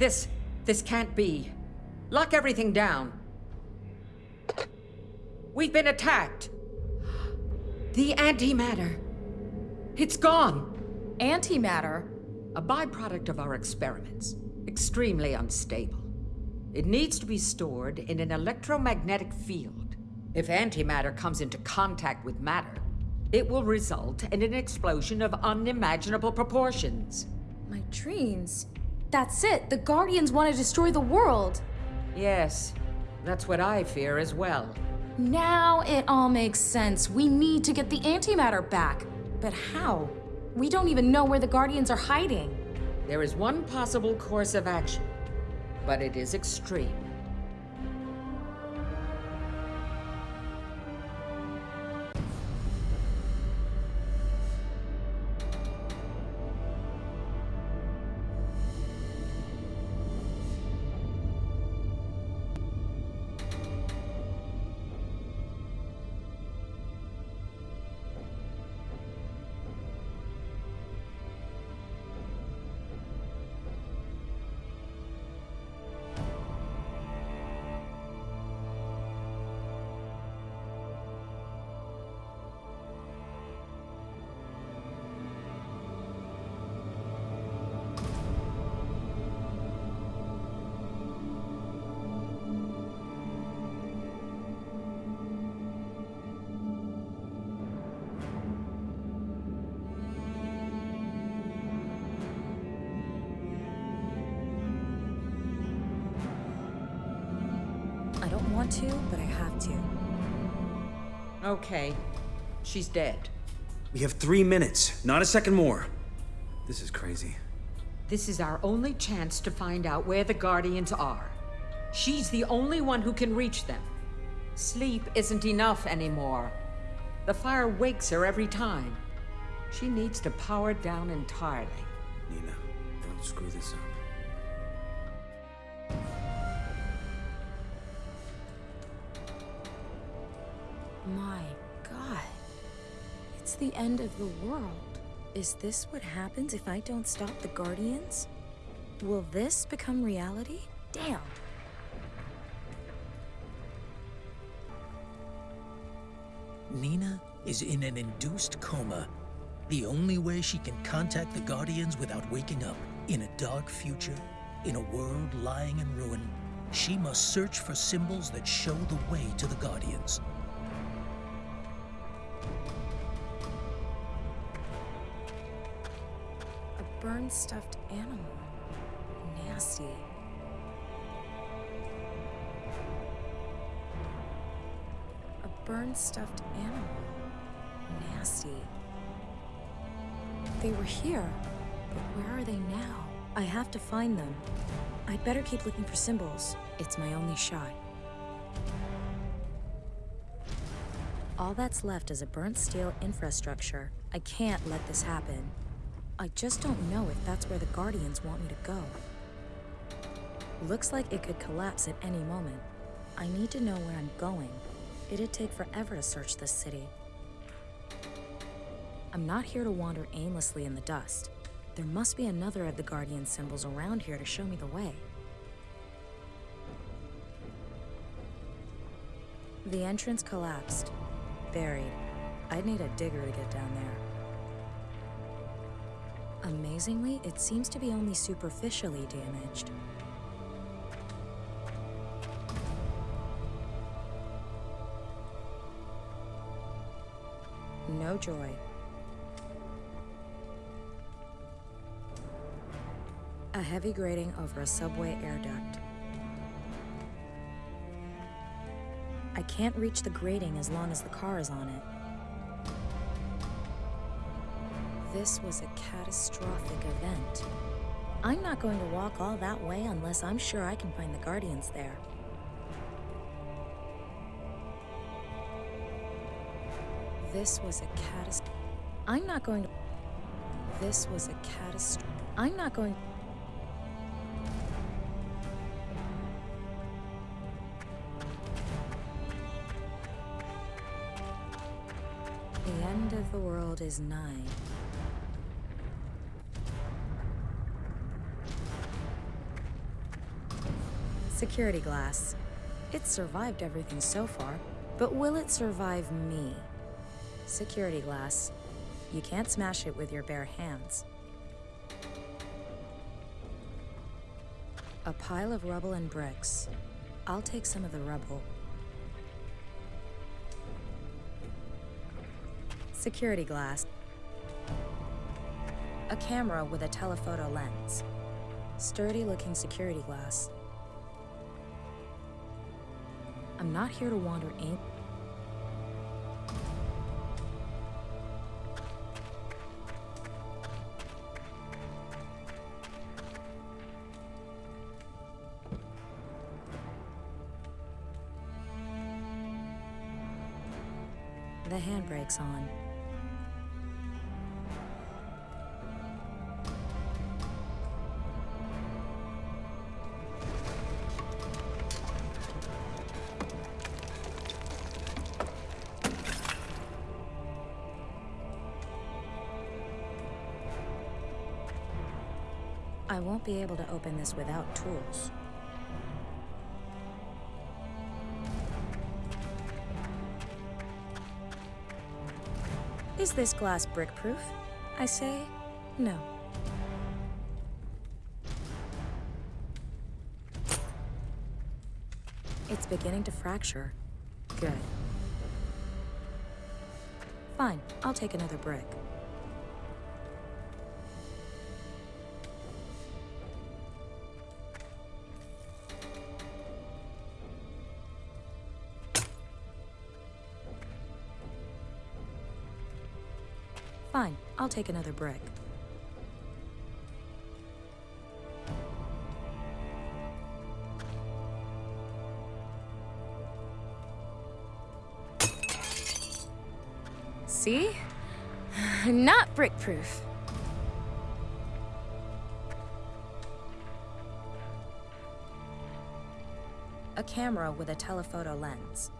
This... this can't be. Lock everything down. We've been attacked. The antimatter. It's gone. Antimatter? A byproduct of our experiments. Extremely unstable. It needs to be stored in an electromagnetic field. If antimatter comes into contact with matter, it will result in an explosion of unimaginable proportions. My dreams. That's it. The Guardians want to destroy the world. Yes, that's what I fear as well. Now it all makes sense. We need to get the antimatter back. But how? We don't even know where the Guardians are hiding. There is one possible course of action, but it is extreme. Want to, but I have to. Okay, she's dead. We have three minutes, not a second more. This is crazy. This is our only chance to find out where the Guardians are. She's the only one who can reach them. Sleep isn't enough anymore. The fire wakes her every time. She needs to power down entirely. Nina, don't screw this up. My god. It's the end of the world. Is this what happens if I don't stop the Guardians? Will this become reality? Damn. Nina is in an induced coma. The only way she can contact the Guardians without waking up, in a dark future, in a world lying in ruin, she must search for symbols that show the way to the Guardians. Burned stuffed animal. Nasty. A burned stuffed animal. Nasty. They were here, but where are they now? I have to find them. I'd better keep looking for symbols. It's my only shot. All that's left is a burnt steel infrastructure. I can't let this happen. I just don't know if that's where the Guardians want me to go. Looks like it could collapse at any moment. I need to know where I'm going. It'd take forever to search this city. I'm not here to wander aimlessly in the dust. There must be another of the Guardian symbols around here to show me the way. The entrance collapsed. Buried. I'd need a digger to get down there. Amazingly, it seems to be only superficially damaged. No joy. A heavy grating over a subway air duct. I can't reach the grating as long as the car is on it. This was a catastrophic event. I'm not going to walk all that way unless I'm sure I can find the Guardians there. This was a catastrophe. I'm not going to. This was a catastrophe. I'm not going. The end of the world is nigh. Security glass. It's survived everything so far, but will it survive me? Security glass. You can't smash it with your bare hands. A pile of rubble and bricks. I'll take some of the rubble. Security glass. A camera with a telephoto lens. Sturdy looking security glass. I'm not here to wander in. The handbrake's on. I won't be able to open this without tools. Is this glass brick-proof? I say, no. It's beginning to fracture. Good. Fine, I'll take another brick. Take another brick. See? Not brick-proof. A camera with a telephoto lens.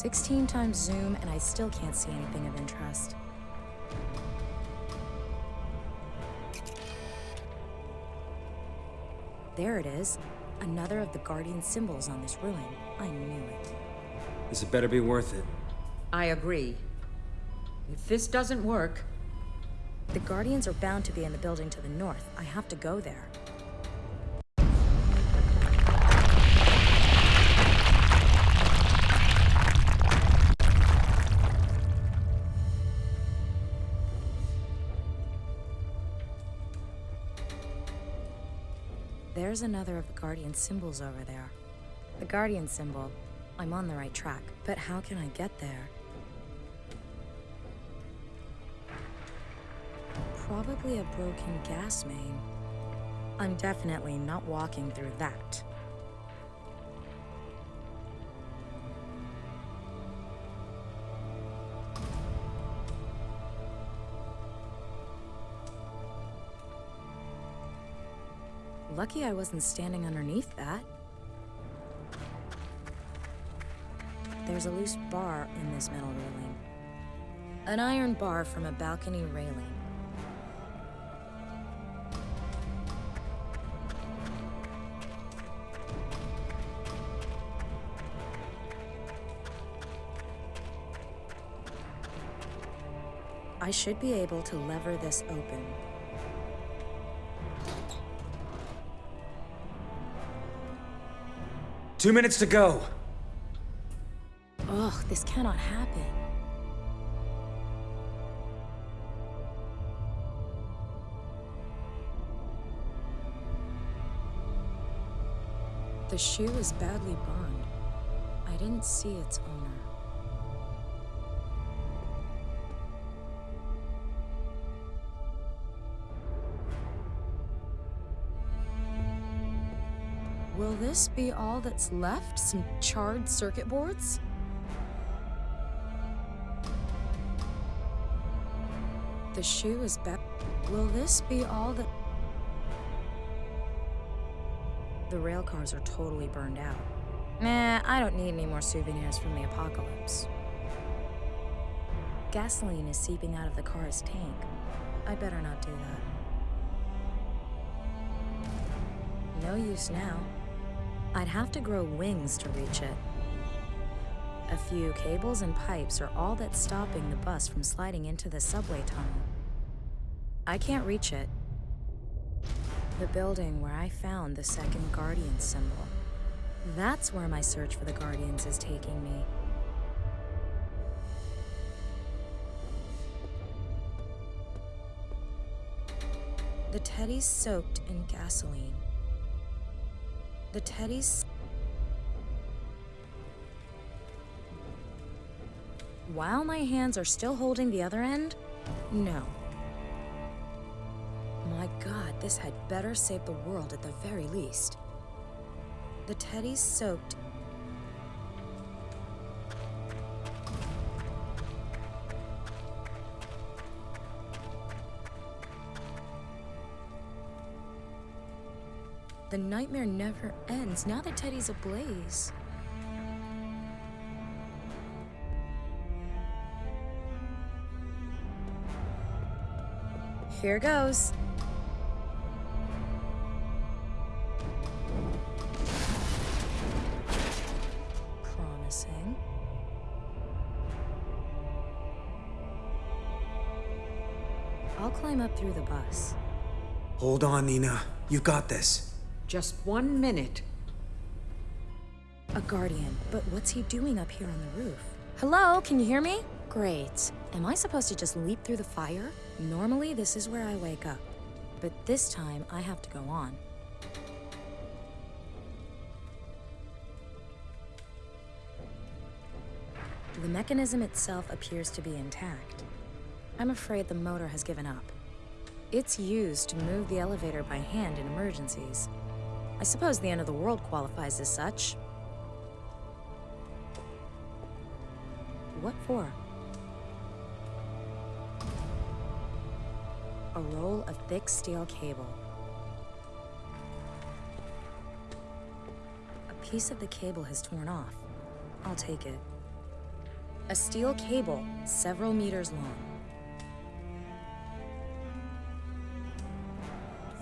Sixteen times zoom, and I still can't see anything of interest. There it is. Another of the Guardian symbols on this ruin. I knew it. This had better be worth it. I agree. If this doesn't work, The Guardians are bound to be in the building to the north. I have to go there. There's another of the Guardian symbols over there. The Guardian symbol. I'm on the right track, but how can I get there? Probably a broken gas main. I'm definitely not walking through that. Lucky I wasn't standing underneath that. There's a loose bar in this metal railing. An iron bar from a balcony railing. I should be able to lever this open. Two minutes to go. Ugh, this cannot happen. The shoe is badly burned. I didn't see its owner. This be all that's left? Some charred circuit boards? The shoe is back. Will this be all that... The rail cars are totally burned out. Nah, I don't need any more souvenirs from the apocalypse. Gasoline is seeping out of the car's tank. I better not do that. No use now. I'd have to grow wings to reach it. A few cables and pipes are all that's stopping the bus from sliding into the subway tunnel. I can't reach it. The building where I found the second Guardian symbol. That's where my search for the Guardians is taking me. The teddy's soaked in gasoline. The teddy's. While my hands are still holding the other end? No. My god, this had better save the world at the very least. The teddy's soaked. The nightmare never ends. Now the teddy's ablaze. Here goes. Promising. I'll climb up through the bus. Hold on, Nina. You got this. Just one minute. A guardian, but what's he doing up here on the roof? Hello, can you hear me? Great. Am I supposed to just leap through the fire? Normally, this is where I wake up. But this time, I have to go on. The mechanism itself appears to be intact. I'm afraid the motor has given up. It's used to move the elevator by hand in emergencies. I suppose the end of the world qualifies as such. What for? A roll of thick steel cable. A piece of the cable has torn off. I'll take it. A steel cable, several meters long.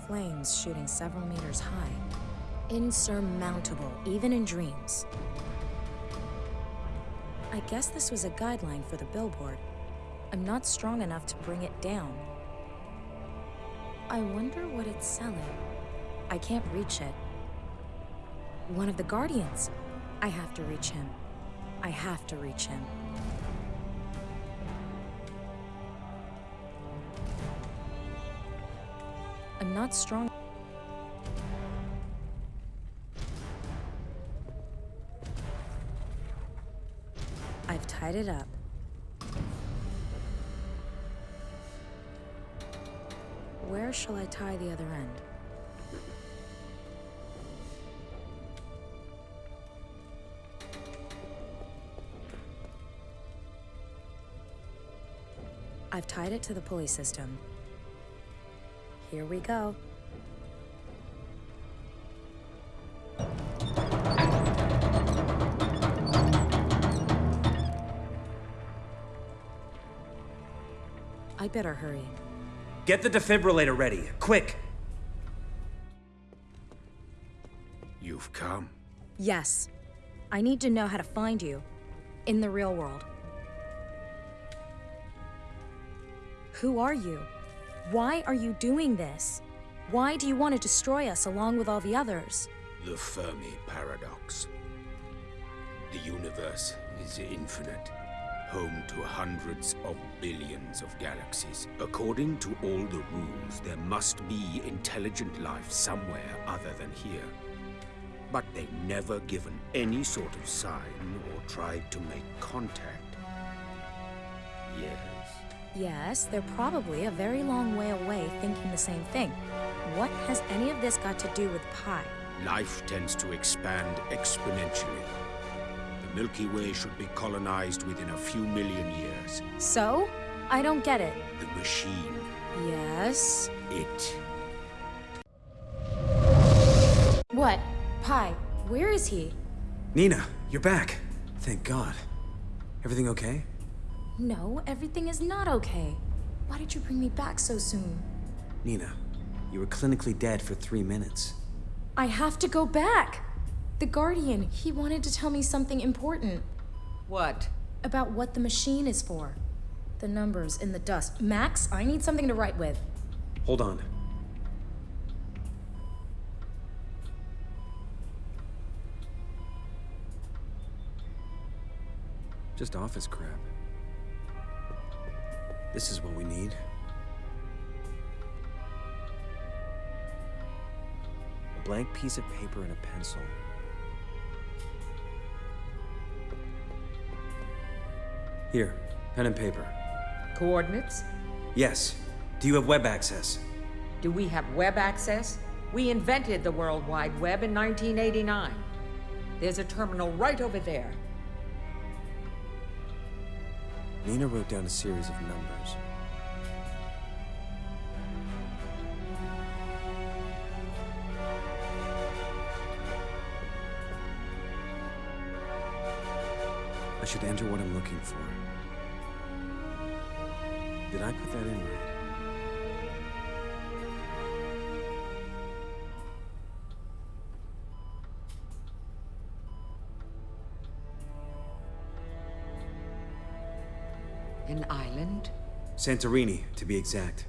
Flames shooting several meters high. Insurmountable, even in dreams. I guess this was a guideline for the billboard. I'm not strong enough to bring it down. I wonder what it's selling. I can't reach it. One of the Guardians. I have to reach him. I have to reach him. I'm not strong. I've it up. Where shall I tie the other end? I've tied it to the pulley system. Here we go. I better hurry. Get the defibrillator ready, quick. You've come. Yes. I need to know how to find you. In the real world. Who are you? Why are you doing this? Why do you want to destroy us along with all the others? The Fermi Paradox. The universe is infinite, home to hundreds of billions of galaxies. According to all the rules, there must be intelligent life somewhere other than here. But they've never given any sort of sign or tried to make contact. Yes. Yes, they're probably a very long way away thinking the same thing. What has any of this got to do with Pi? Life tends to expand exponentially. The Milky Way should be colonized within a few million years. So? I don't get it. The machine, Yes? it What? Pi, where is he? Nina, you're back. Thank God. Everything okay? No, everything is not okay. Why did you bring me back so soon? Nina, you were clinically dead for three minutes. I have to go back! The Guardian, he wanted to tell me something important What? about what the machine is for. The numbers in the dust. Max, I need something to write with. Hold on. Just office crap. This is what we need. A blank piece of paper and a pencil. Here, pen and paper. Coordinates? Yes. Do you have web access? Do we have web access? We invented the World Wide Web in 1989. There's a terminal right over there. Nina wrote down a series of numbers. I should enter what I'm looking for. Did I put that in right? An island? Santorini, to be exact.